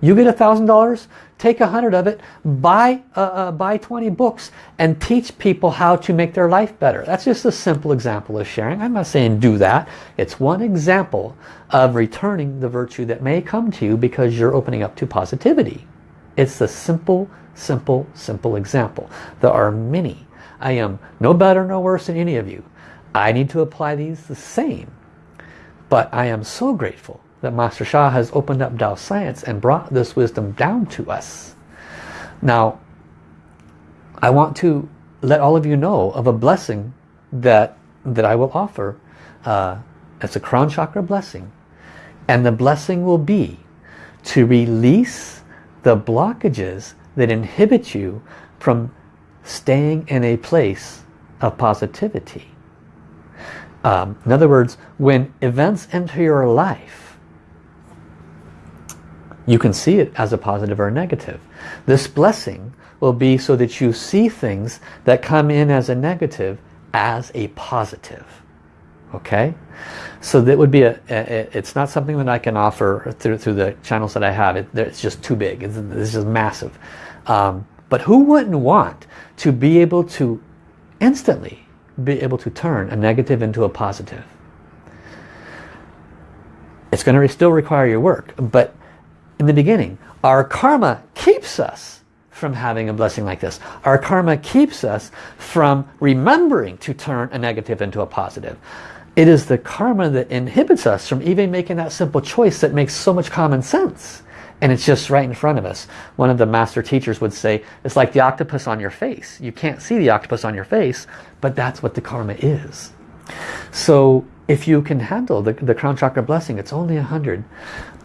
You get a thousand dollars, take a hundred of it, buy, uh, uh, buy 20 books and teach people how to make their life better. That's just a simple example of sharing. I'm not saying do that. It's one example of returning the virtue that may come to you because you're opening up to positivity. It's the simple, simple, simple example. There are many. I am no better, no worse than any of you. I need to apply these the same. But I am so grateful that Master Sha has opened up Tao science and brought this wisdom down to us. Now, I want to let all of you know of a blessing that, that I will offer. Uh, it's a crown chakra blessing. And the blessing will be to release the blockages that inhibit you from staying in a place of positivity. Um, in other words, when events enter your life, you can see it as a positive or a negative. This blessing will be so that you see things that come in as a negative as a positive. Okay? So that would be a, a it's not something that I can offer through, through the channels that I have. It, it's just too big. It's, it's just massive. Um, but who wouldn't want to be able to instantly be able to turn a negative into a positive? It's going to still require your work. But in the beginning, our karma keeps us from having a blessing like this. Our karma keeps us from remembering to turn a negative into a positive. It is the karma that inhibits us from even making that simple choice that makes so much common sense. And it's just right in front of us. One of the master teachers would say, it's like the octopus on your face. You can't see the octopus on your face, but that's what the karma is. So if you can handle the, the crown chakra blessing, it's only a hundred.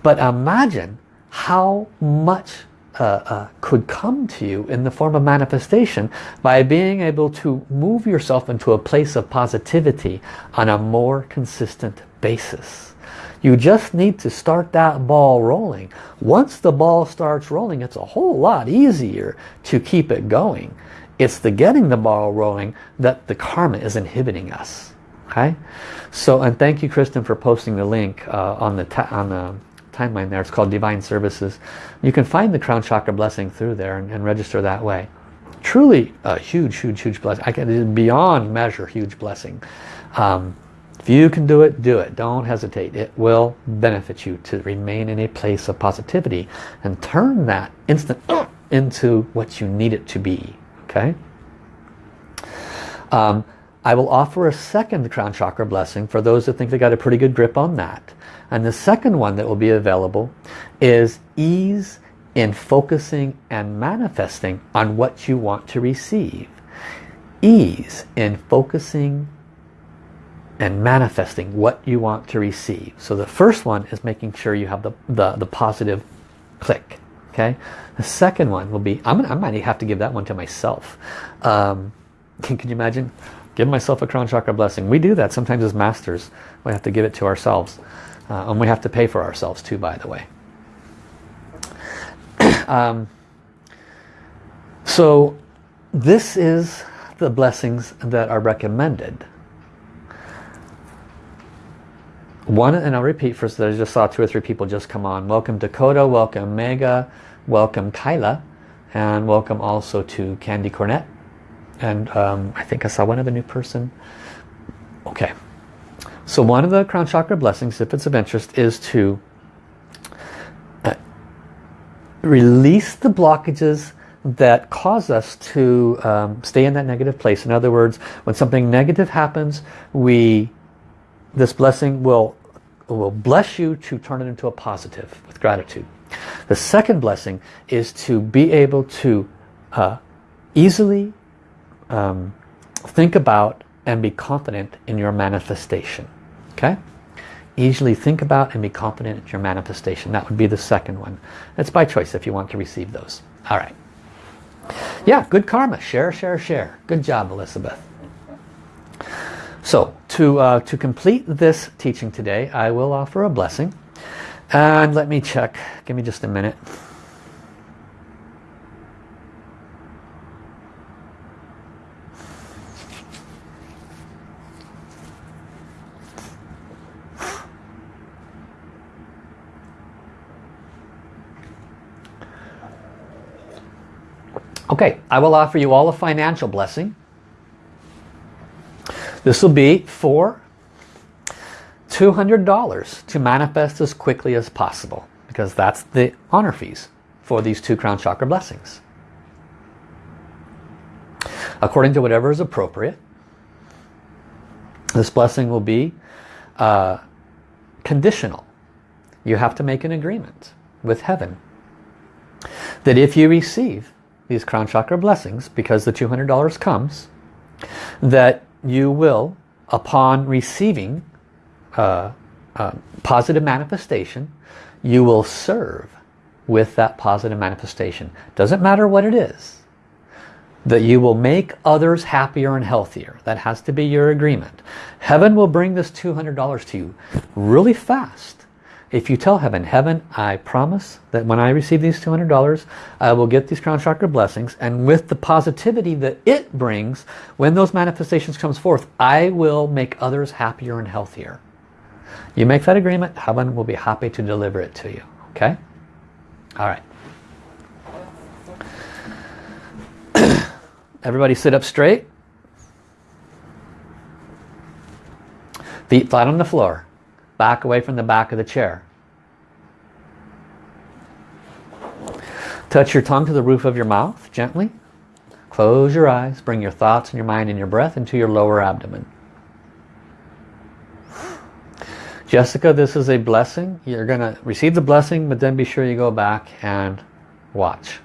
But imagine how much uh, uh, could come to you in the form of manifestation by being able to move yourself into a place of positivity on a more consistent basis. You just need to start that ball rolling. Once the ball starts rolling, it's a whole lot easier to keep it going. It's the getting the ball rolling that the karma is inhibiting us. Okay, so and thank you, Kristen, for posting the link uh, on the on the timeline there. It's called Divine Services. You can find the Crown Chakra blessing through there and, and register that way. Truly a huge, huge, huge blessing. I can beyond measure huge blessing. Um, if you can do it, do it. Don't hesitate. It will benefit you to remain in a place of positivity and turn that instant into what you need it to be. Okay? Um, I will offer a second crown chakra blessing for those that think they got a pretty good grip on that. And the second one that will be available is ease in focusing and manifesting on what you want to receive. Ease in focusing and manifesting what you want to receive. So the first one is making sure you have the, the, the positive click. Okay. The second one will be, I'm, I might have to give that one to myself. Um, can, can you imagine? Give myself a crown chakra blessing. We do that sometimes as masters. We have to give it to ourselves. Uh, and we have to pay for ourselves too, by the way. um, so this is the blessings that are recommended. One, and I'll repeat first, I just saw two or three people just come on. Welcome Dakota, welcome Mega, welcome Kyla, and welcome also to Candy Cornet. And um, I think I saw one other new person. Okay. So one of the crown chakra blessings, if it's of interest, is to uh, release the blockages that cause us to um, stay in that negative place. In other words, when something negative happens, we this blessing will will bless you to turn it into a positive with gratitude. The second blessing is to be able to uh, easily um, think about and be confident in your manifestation. Okay? Easily think about and be confident in your manifestation. That would be the second one. It's by choice if you want to receive those. All right. Yeah, good karma. Share, share, share. Good job, Elizabeth. So, to, uh, to complete this teaching today, I will offer a blessing. And let me check. Give me just a minute. Okay, I will offer you all a financial blessing. This will be for $200 to manifest as quickly as possible because that's the honor fees for these two crown chakra blessings. According to whatever is appropriate, this blessing will be uh, conditional. You have to make an agreement with heaven that if you receive these crown chakra blessings because the $200 comes that you will upon receiving uh, uh, positive manifestation you will serve with that positive manifestation. Doesn't matter what it is. That you will make others happier and healthier. That has to be your agreement. Heaven will bring this $200 to you really fast if you tell heaven, heaven, I promise that when I receive these $200, I will get these crown chakra blessings. And with the positivity that it brings, when those manifestations comes forth, I will make others happier and healthier. You make that agreement, heaven will be happy to deliver it to you. Okay? All right. Everybody sit up straight. Feet flat on the floor. Back away from the back of the chair. Touch your tongue to the roof of your mouth gently. Close your eyes. Bring your thoughts and your mind and your breath into your lower abdomen. Jessica, this is a blessing. You're going to receive the blessing, but then be sure you go back and watch.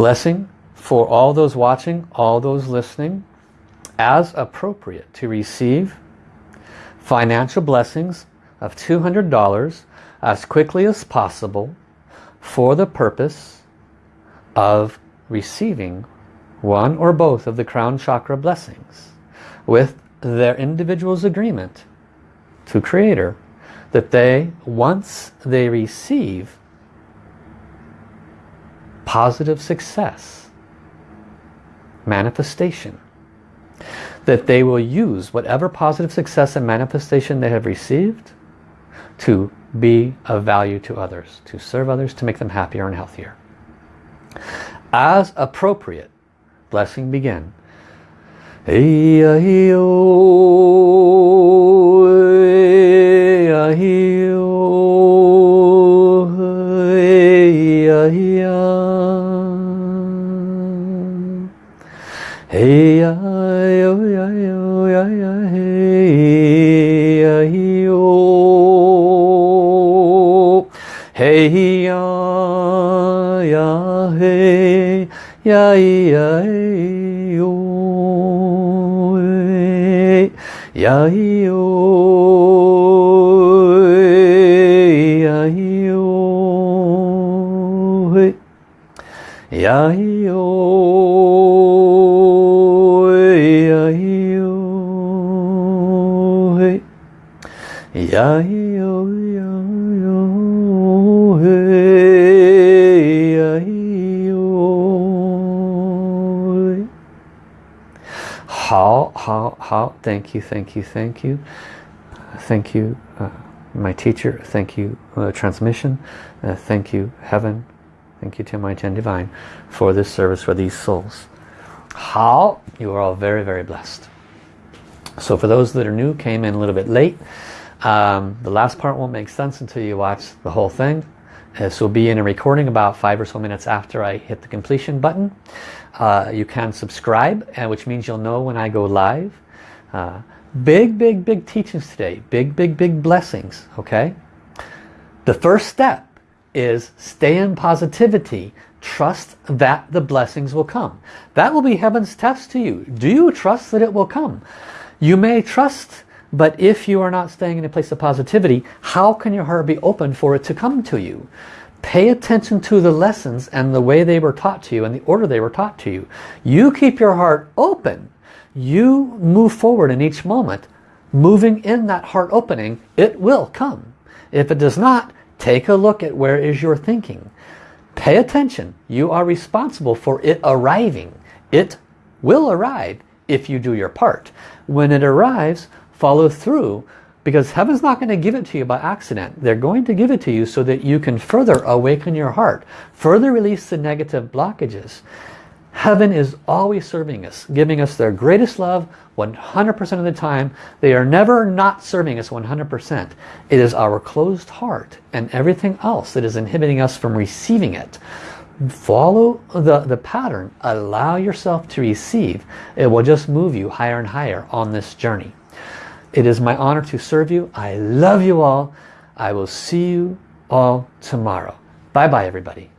Blessing for all those watching, all those listening, as appropriate to receive financial blessings of $200 as quickly as possible for the purpose of receiving one or both of the crown chakra blessings with their individual's agreement to creator that they once they receive positive success manifestation that they will use whatever positive success and manifestation they have received to be of value to others, to serve others, to make them happier and healthier. As appropriate, blessing begin. 哎呀嘿呀哟呀哟呀呀嘿呀咿哟嘿呀呀嘿呀咿呀咿哟呀咿哟ya yo呀哟呀哟嘿呀哟，好好好，Thank you, thank you, thank you, thank you, uh, my teacher. Thank you, uh, transmission. Uh, thank you, heaven. Thank you to my ten divine for this service for these souls. How you are all very, very blessed. So for those that are new, came in a little bit late. Um, the last part won't make sense until you watch the whole thing. This will be in a recording about five or so minutes after I hit the completion button. Uh, you can subscribe, which means you'll know when I go live. Uh, big, big, big teachings today. Big, big, big blessings. Okay. The first step is stay in positivity. Trust that the blessings will come. That will be heaven's test to you. Do you trust that it will come? You may trust but if you are not staying in a place of positivity, how can your heart be open for it to come to you? Pay attention to the lessons and the way they were taught to you and the order they were taught to you. You keep your heart open. You move forward in each moment. Moving in that heart opening, it will come. If it does not, take a look at where is your thinking. Pay attention. You are responsible for it arriving. It will arrive if you do your part. When it arrives, follow through because heaven's not going to give it to you by accident. They're going to give it to you so that you can further awaken your heart, further release the negative blockages. Heaven is always serving us, giving us their greatest love 100% of the time. They are never not serving us 100%. It is our closed heart and everything else that is inhibiting us from receiving it. Follow the, the pattern. Allow yourself to receive. It will just move you higher and higher on this journey. It is my honor to serve you. I love you all. I will see you all tomorrow. Bye-bye, everybody.